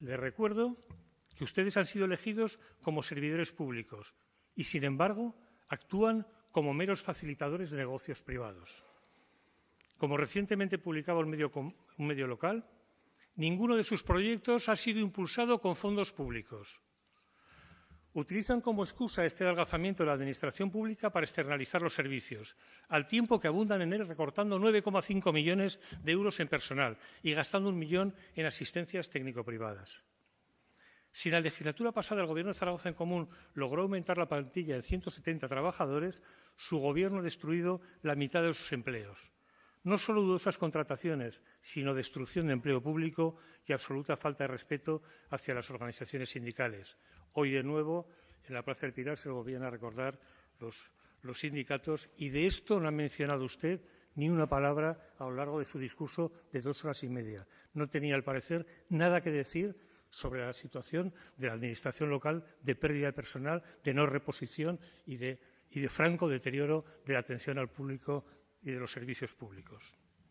Les recuerdo que ustedes han sido elegidos como servidores públicos y, sin embargo, actúan como meros facilitadores de negocios privados. Como recientemente publicaba un medio, local, ninguno de sus proyectos ha sido impulsado con fondos públicos. Utilizan como excusa este adelgazamiento de la Administración pública para externalizar los servicios, al tiempo que abundan en él recortando 9,5 millones de euros en personal y gastando un millón en asistencias técnico-privadas. Si la legislatura pasada el Gobierno de Zaragoza en Común logró aumentar la plantilla en 170 trabajadores, su Gobierno ha destruido la mitad de sus empleos. No solo dudosas contrataciones, sino destrucción de empleo público y absoluta falta de respeto hacia las organizaciones sindicales. Hoy, de nuevo, en la Plaza del Pilar se lo volvían a recordar los, sindicatos y de esto no ha mencionado usted ni una palabra a lo largo de su discurso de dos horas y media. No tenía, al parecer, nada que decir sobre la situación de la Administración local de pérdida de personal, de no reposición y de franco deterioro de la atención al público y de los servicios públicos.